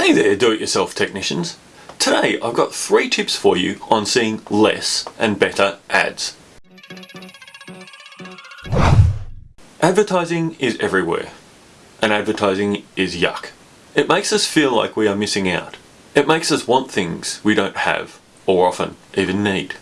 Hey there do-it-yourself technicians. Today I've got three tips for you on seeing less and better ads. Advertising is everywhere and advertising is yuck. It makes us feel like we are missing out. It makes us want things we don't have or often even need.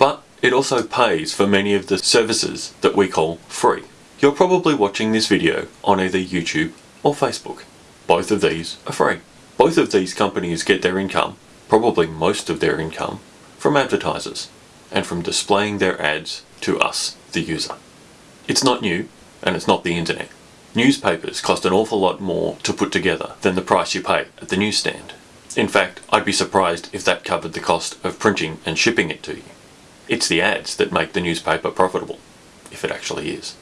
But it also pays for many of the services that we call free. You're probably watching this video on either YouTube or Facebook. Both of these are free. Both of these companies get their income, probably most of their income, from advertisers and from displaying their ads to us, the user. It's not new and it's not the internet. Newspapers cost an awful lot more to put together than the price you pay at the newsstand. In fact, I'd be surprised if that covered the cost of printing and shipping it to you. It's the ads that make the newspaper profitable, if it actually is.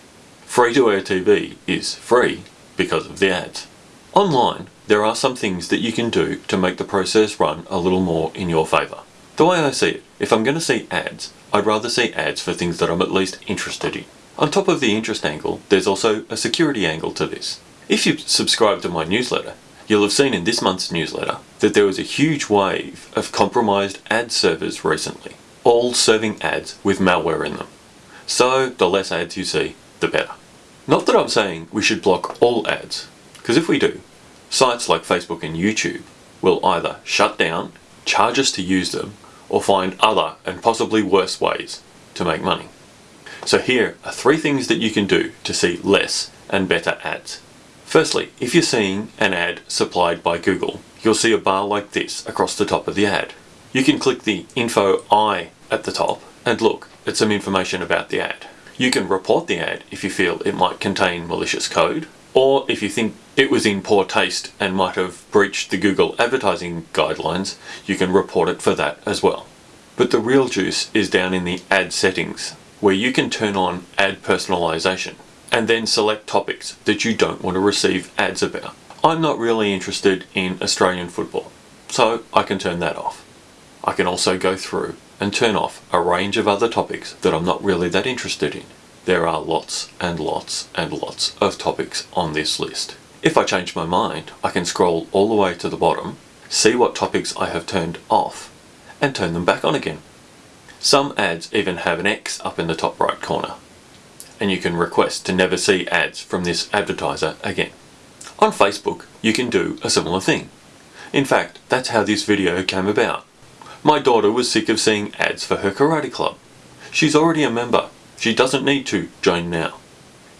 Free-to-air TV is free because of the ads. Online, there are some things that you can do to make the process run a little more in your favour. The way I see it, if I'm going to see ads, I'd rather see ads for things that I'm at least interested in. On top of the interest angle, there's also a security angle to this. If you subscribe to my newsletter, you'll have seen in this month's newsletter that there was a huge wave of compromised ad servers recently all serving ads with malware in them. So the less ads you see, the better. Not that I'm saying we should block all ads, because if we do, sites like Facebook and YouTube will either shut down, charge us to use them, or find other and possibly worse ways to make money. So here are three things that you can do to see less and better ads. Firstly, if you're seeing an ad supplied by Google, you'll see a bar like this across the top of the ad. You can click the info I at the top and look at some information about the ad. You can report the ad if you feel it might contain malicious code, or if you think it was in poor taste and might have breached the Google advertising guidelines, you can report it for that as well. But the real juice is down in the ad settings, where you can turn on ad personalization and then select topics that you don't want to receive ads about. I'm not really interested in Australian football, so I can turn that off. I can also go through and turn off a range of other topics that I'm not really that interested in. There are lots and lots and lots of topics on this list. If I change my mind, I can scroll all the way to the bottom, see what topics I have turned off, and turn them back on again. Some ads even have an X up in the top right corner, and you can request to never see ads from this advertiser again. On Facebook, you can do a similar thing. In fact, that's how this video came about. My daughter was sick of seeing ads for her karate club. She's already a member. She doesn't need to join now.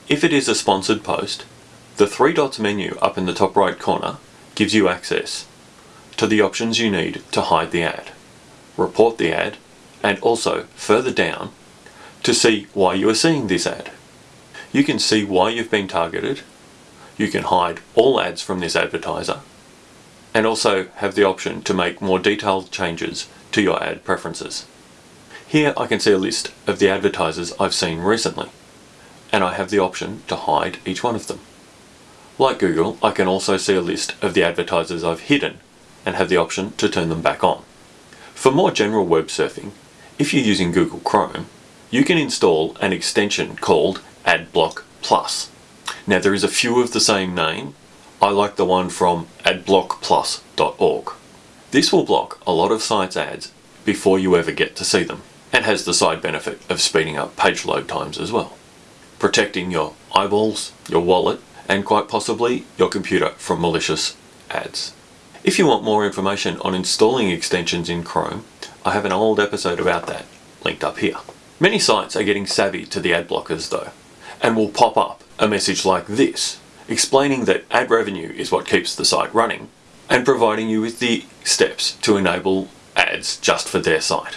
If it is a sponsored post, the three dots menu up in the top right corner gives you access to the options you need to hide the ad, report the ad, and also further down to see why you are seeing this ad. You can see why you've been targeted, you can hide all ads from this advertiser, and also have the option to make more detailed changes to your ad preferences. Here I can see a list of the advertisers I've seen recently, and I have the option to hide each one of them. Like Google, I can also see a list of the advertisers I've hidden and have the option to turn them back on. For more general web surfing, if you're using Google Chrome, you can install an extension called AdBlock Plus. Now there is a few of the same name, I like the one from adblockplus.org. This will block a lot of sites ads before you ever get to see them and has the side benefit of speeding up page load times as well. Protecting your eyeballs, your wallet and quite possibly your computer from malicious ads. If you want more information on installing extensions in Chrome, I have an old episode about that, linked up here. Many sites are getting savvy to the ad blockers though, and will pop up a message like this explaining that ad revenue is what keeps the site running, and providing you with the steps to enable ads just for their site.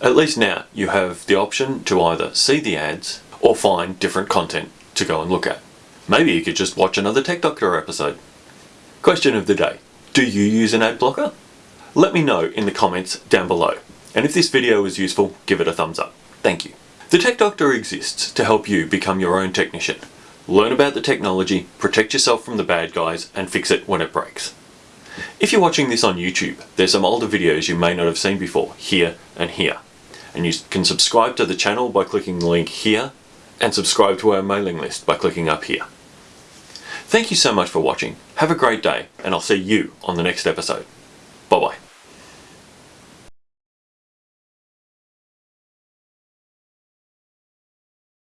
At least now you have the option to either see the ads or find different content to go and look at. Maybe you could just watch another Tech Doctor episode. Question of the day. Do you use an ad blocker? Let me know in the comments down below. And if this video was useful, give it a thumbs up. Thank you. The Tech Doctor exists to help you become your own technician learn about the technology, protect yourself from the bad guys, and fix it when it breaks. If you're watching this on YouTube, there's some older videos you may not have seen before, here and here. And you can subscribe to the channel by clicking the link here, and subscribe to our mailing list by clicking up here. Thank you so much for watching. Have a great day, and I'll see you on the next episode.